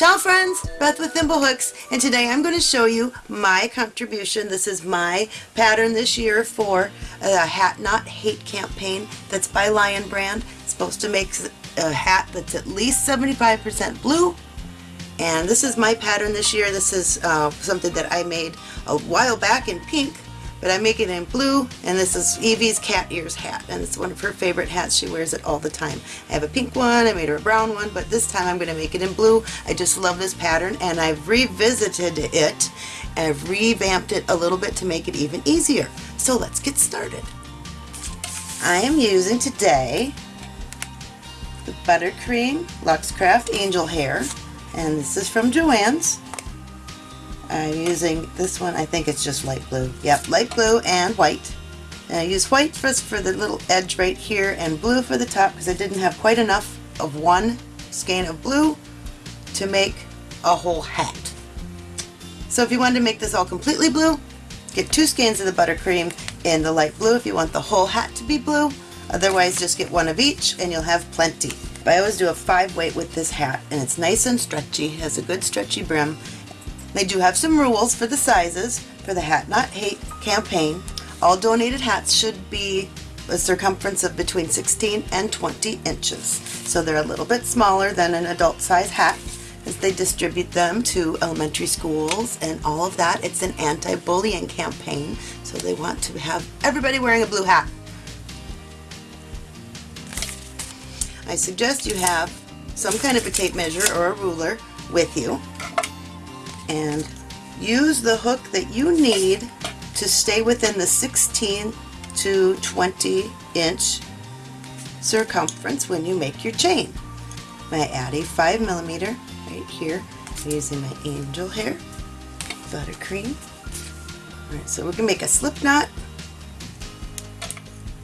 Ciao friends, Beth with Thimblehooks, and today I'm going to show you my contribution. This is my pattern this year for a Hat Not Hate campaign that's by Lion Brand. It's supposed to make a hat that's at least 75% blue, and this is my pattern this year. This is uh, something that I made a while back in pink, but I'm making it in blue and this is Evie's cat ears hat and it's one of her favorite hats. She wears it all the time. I have a pink one, I made her a brown one, but this time I'm going to make it in blue. I just love this pattern and I've revisited it and I've revamped it a little bit to make it even easier. So let's get started. I am using today the Buttercream Luxe Craft Angel Hair and this is from Joann's I'm using this one, I think it's just light blue. Yep, light blue and white. And I use white first for the little edge right here and blue for the top because I didn't have quite enough of one skein of blue to make a whole hat. So if you wanted to make this all completely blue, get two skeins of the buttercream in the light blue if you want the whole hat to be blue. Otherwise just get one of each and you'll have plenty. But I always do a five weight with this hat and it's nice and stretchy, has a good stretchy brim they do have some rules for the sizes for the Hat Not Hate campaign. All donated hats should be a circumference of between 16 and 20 inches. So they're a little bit smaller than an adult size hat as they distribute them to elementary schools and all of that. It's an anti-bullying campaign, so they want to have everybody wearing a blue hat. I suggest you have some kind of a tape measure or a ruler with you and use the hook that you need to stay within the 16 to 20 inch circumference when you make your chain. I add a 5 millimeter right here using my angel hair, buttercream. Alright, so we're going to make a slip knot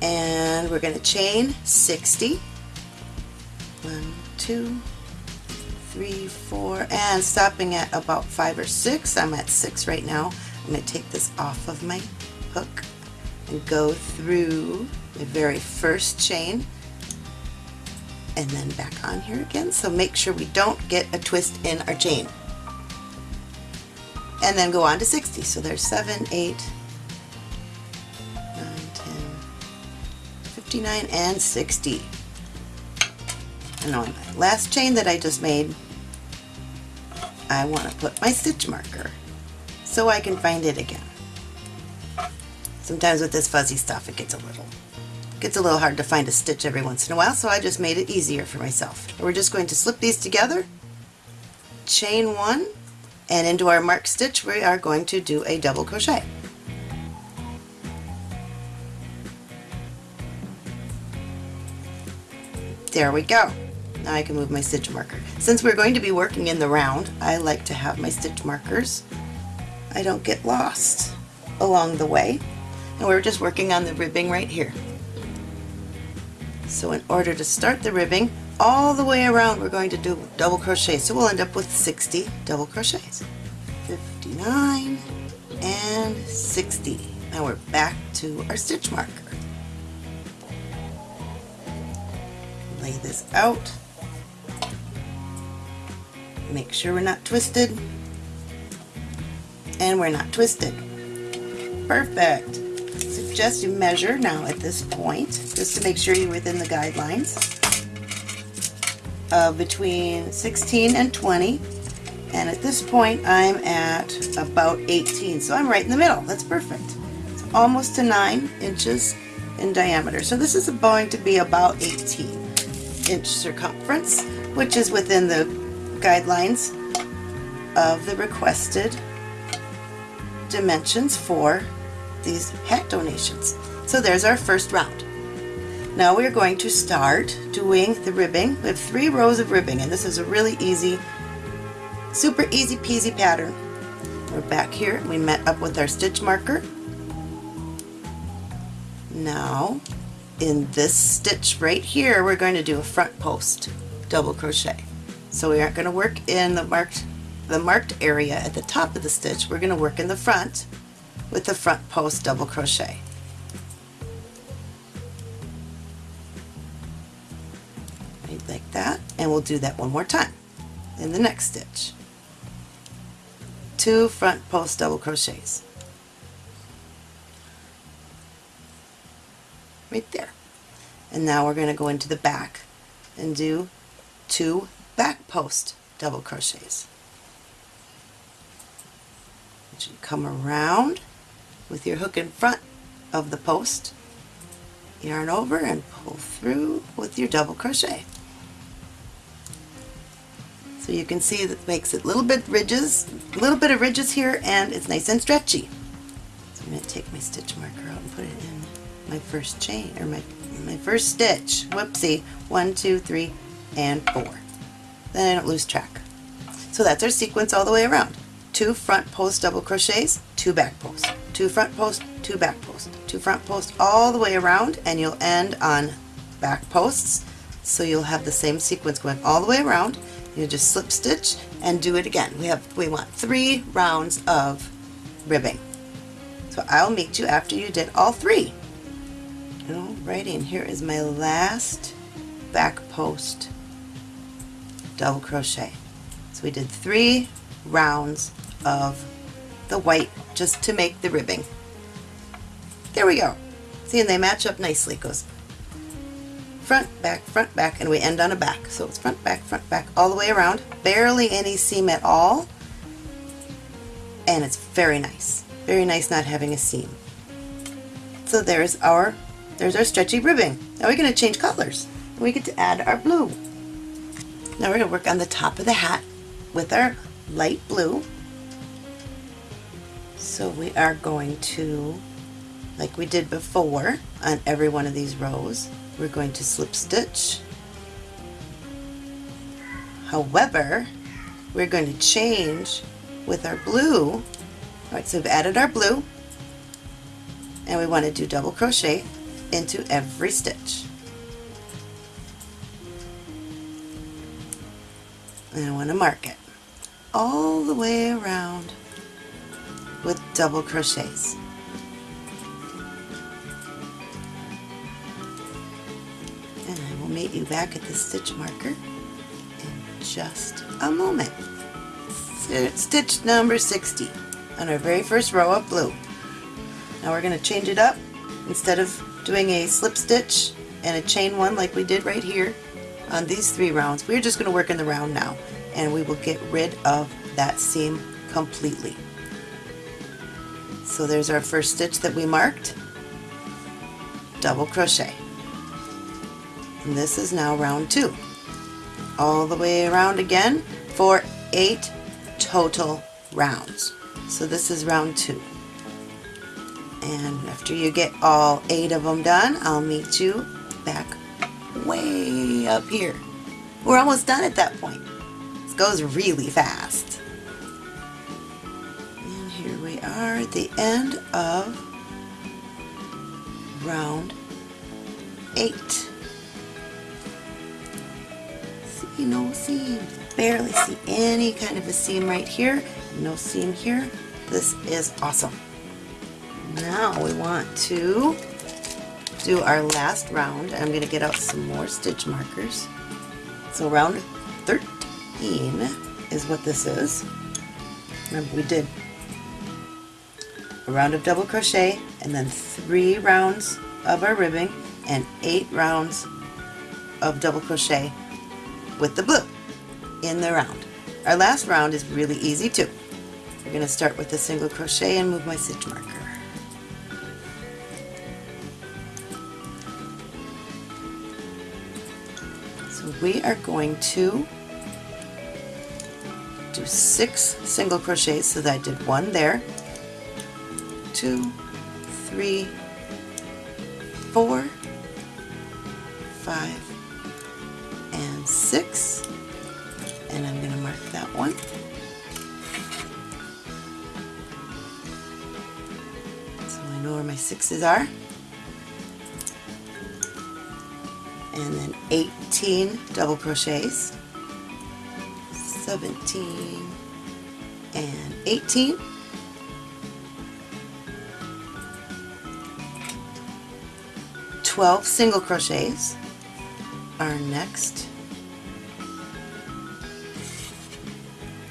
and we're going to chain 60. One, two, three, four, and stopping at about five or six. I'm at six right now. I'm going to take this off of my hook and go through the very first chain and then back on here again. So make sure we don't get a twist in our chain. And then go on to 60. So there's 7, 8, 9, 10, 59, and 60. And on my last chain that I just made, I want to put my stitch marker so I can find it again. Sometimes with this fuzzy stuff it gets a little gets a little hard to find a stitch every once in a while so I just made it easier for myself. We're just going to slip these together, chain one, and into our mark stitch we are going to do a double crochet. There we go. Now I can move my stitch marker. Since we're going to be working in the round, I like to have my stitch markers. I don't get lost along the way. And we're just working on the ribbing right here. So in order to start the ribbing, all the way around we're going to do double crochet. So we'll end up with 60 double crochets. 59 and 60. Now we're back to our stitch marker. Lay this out Make sure we're not twisted. And we're not twisted. Perfect. Suggest you measure now at this point, just to make sure you're within the guidelines, of between 16 and 20. And at this point, I'm at about 18. So I'm right in the middle. That's perfect. It's almost to 9 inches in diameter. So this is going to be about 18 inch circumference, which is within the guidelines of the requested dimensions for these hat donations. So there's our first round. Now we're going to start doing the ribbing. We have three rows of ribbing and this is a really easy, super easy peasy pattern. We're back here. We met up with our stitch marker. Now in this stitch right here we're going to do a front post double crochet. So we aren't going to work in the marked, the marked area at the top of the stitch. We're going to work in the front with the front post double crochet. Right like that. And we'll do that one more time. in the next stitch. Two front post double crochets. Right there. And now we're going to go into the back and do two post double crochets. You come around with your hook in front of the post, yarn over and pull through with your double crochet. So you can see that makes it a little bit ridges, a little bit of ridges here and it's nice and stretchy. So I'm going to take my stitch marker out and put it in my first chain, or my, my first stitch. Whoopsie. One, two, three, and four. Then I don't lose track. So that's our sequence all the way around. Two front post double crochets, two back post, two front post, two back post, two front post all the way around and you'll end on back posts so you'll have the same sequence going all the way around you just slip stitch and do it again. We have we want three rounds of ribbing. So I'll meet you after you did all three. Alrighty, and here is my last back post double crochet. So we did three rounds of the white just to make the ribbing. There we go. See, and they match up nicely. Goes front, back, front, back, and we end on a back. So it's front, back, front, back, all the way around. Barely any seam at all. And it's very nice. Very nice not having a seam. So there's our there's our stretchy ribbing. Now we're going to change colors. We get to add our blue. Now we're going to work on the top of the hat with our light blue. So we are going to, like we did before on every one of these rows, we're going to slip stitch. However, we're going to change with our blue. Alright, so we've added our blue and we want to do double crochet into every stitch. And I want to mark it all the way around with double crochets. And I will meet you back at the stitch marker in just a moment. Stitch number 60 on our very first row of blue. Now we're going to change it up. Instead of doing a slip stitch and a chain one like we did right here on these three rounds, we're just going to work in the round now and we will get rid of that seam completely. So there's our first stitch that we marked, double crochet. And this is now round two. All the way around again for eight total rounds. So this is round two. And after you get all eight of them done, I'll meet you back way up here. We're almost done at that point. This goes really fast. And here we are at the end of round eight. See no seam. Barely see any kind of a seam right here. No seam here. This is awesome. Now we want to do our last round. I'm going to get out some more stitch markers. So round 13 is what this is. Remember we did a round of double crochet and then three rounds of our ribbing and eight rounds of double crochet with the blue in the round. Our last round is really easy too. We're going to start with a single crochet and move my stitch marker. We are going to do six single crochets so that I did one there, two three four five and six and I'm going to mark that one. So I know where my sixes are. and then 18 double crochets, 17 and 18. Twelve single crochets are next.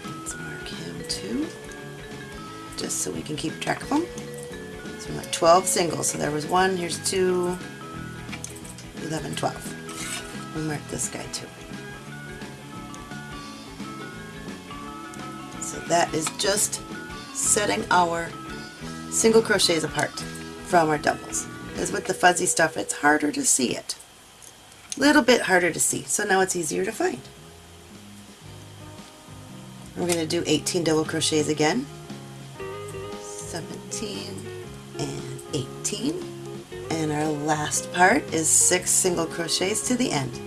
Let's mark him too, just so we can keep track of them. So we went 12 singles. So there was one, here's two, 11, 12. We'll mark this guy too. So that is just setting our single crochets apart from our doubles. As with the fuzzy stuff, it's harder to see it. A little bit harder to see, so now it's easier to find. We're going to do 18 double crochets again. 17 and 18. And our last part is six single crochets to the end.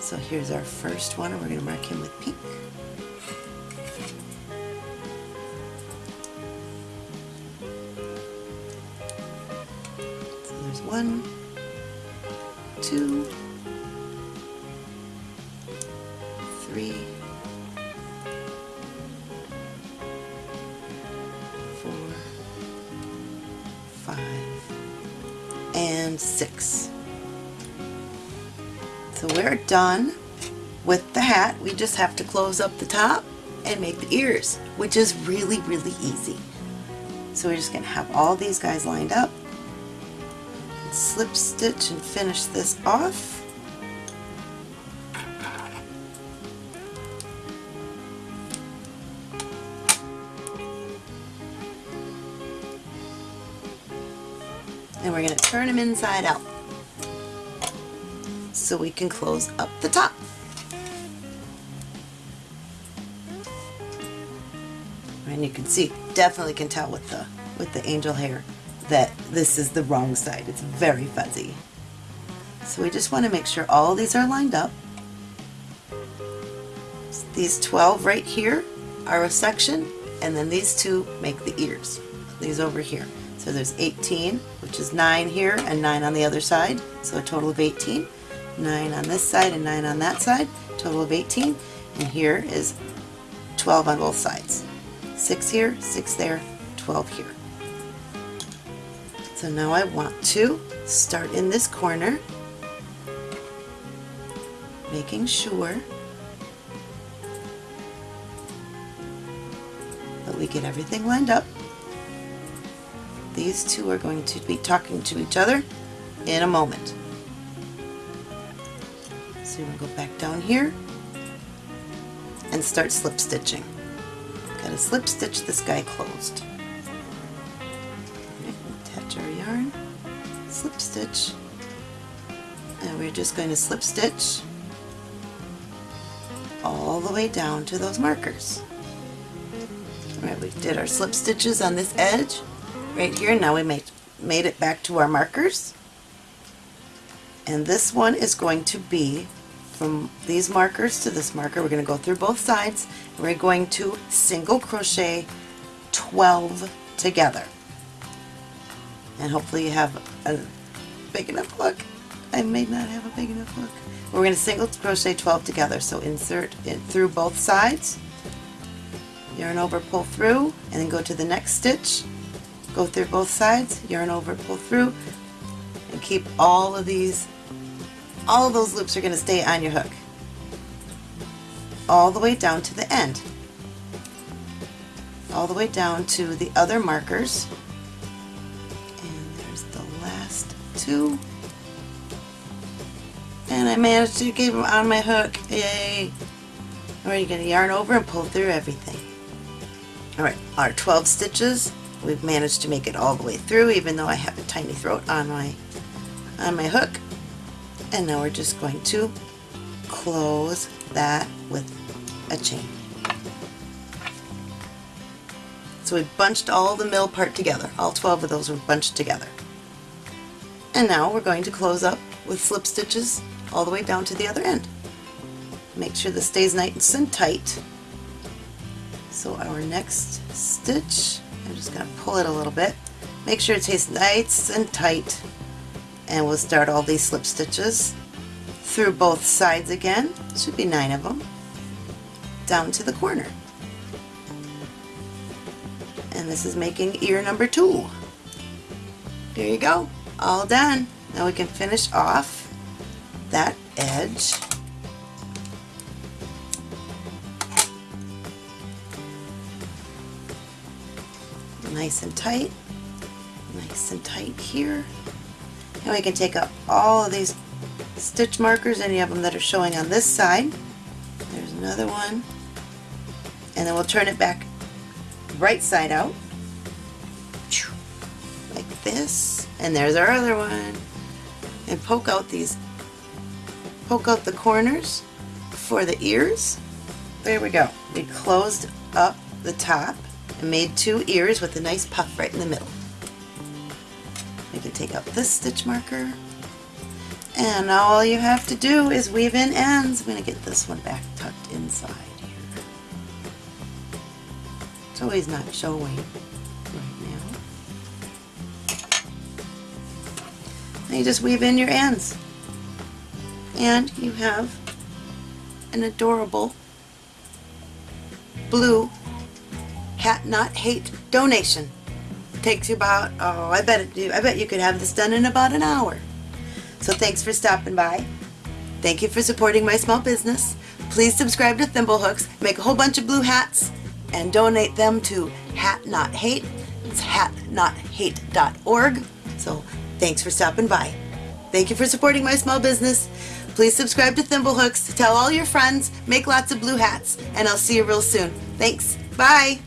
So here's our first one, and we're going to mark him with pink. So there's one, two, three, and six. So we're done with the hat. We just have to close up the top and make the ears, which is really, really easy. So we're just going to have all these guys lined up, slip stitch and finish this off. And we're going to turn them inside out so we can close up the top. And you can see, definitely can tell with the with the angel hair that this is the wrong side. It's very fuzzy. So we just want to make sure all these are lined up. These 12 right here are a section, and then these two make the ears. These over here. So there's 18, which is 9 here and 9 on the other side, so a total of 18. 9 on this side and 9 on that side, total of 18. And here is 12 on both sides. 6 here, 6 there, 12 here. So now I want to start in this corner, making sure that we get everything lined up. These two are going to be talking to each other in a moment. So we're going to go back down here and start slip stitching. Got to slip stitch this guy closed. Attach our yarn, slip stitch, and we're just going to slip stitch all the way down to those markers. Alright, we did our slip stitches on this edge right here. Now we made, made it back to our markers. And this one is going to be from these markers to this marker. We're going to go through both sides. We're going to single crochet 12 together. And hopefully you have a big enough hook. I may not have a big enough hook. We're going to single crochet 12 together. So insert it through both sides, yarn over, pull through, and then go to the next stitch. Go through both sides, yarn over, pull through, and keep all of these, all of those loops are going to stay on your hook. All the way down to the end. All the way down to the other markers. And there's the last two. And I managed to get them on my hook. Yay! Alright, you're going to yarn over and pull through everything. Alright, our 12 stitches, we've managed to make it all the way through even though I have a tiny throat on my on my hook. And now we're just going to close that with a chain. So we bunched all the middle part together. All 12 of those were bunched together. And now we're going to close up with slip stitches all the way down to the other end. Make sure this stays nice and tight. So our next stitch, just going to pull it a little bit. Make sure it stays nice and tight. And we'll start all these slip stitches through both sides again. Should be nine of them. Down to the corner. And this is making ear number two. There you go. All done. Now we can finish off that edge. Nice and tight. Nice and tight here. And we can take up all of these stitch markers, any of them that are showing on this side. There's another one. And then we'll turn it back right side out. Like this. And there's our other one. And poke out these, poke out the corners for the ears. There we go. We closed up the top and made two ears with a nice puff right in the middle. We can take out this stitch marker and now all you have to do is weave in ends. I'm going to get this one back tucked inside here. It's always not showing right now. You just weave in your ends. And you have an adorable blue hat not hate donation. Takes you about, oh, I bet it, I bet you could have this done in about an hour. So thanks for stopping by. Thank you for supporting my small business. Please subscribe to Thimblehooks, make a whole bunch of blue hats, and donate them to Hat Not Hate. It's hatnothate.org. So thanks for stopping by. Thank you for supporting my small business. Please subscribe to Thimblehooks, tell all your friends, make lots of blue hats, and I'll see you real soon. Thanks. Bye.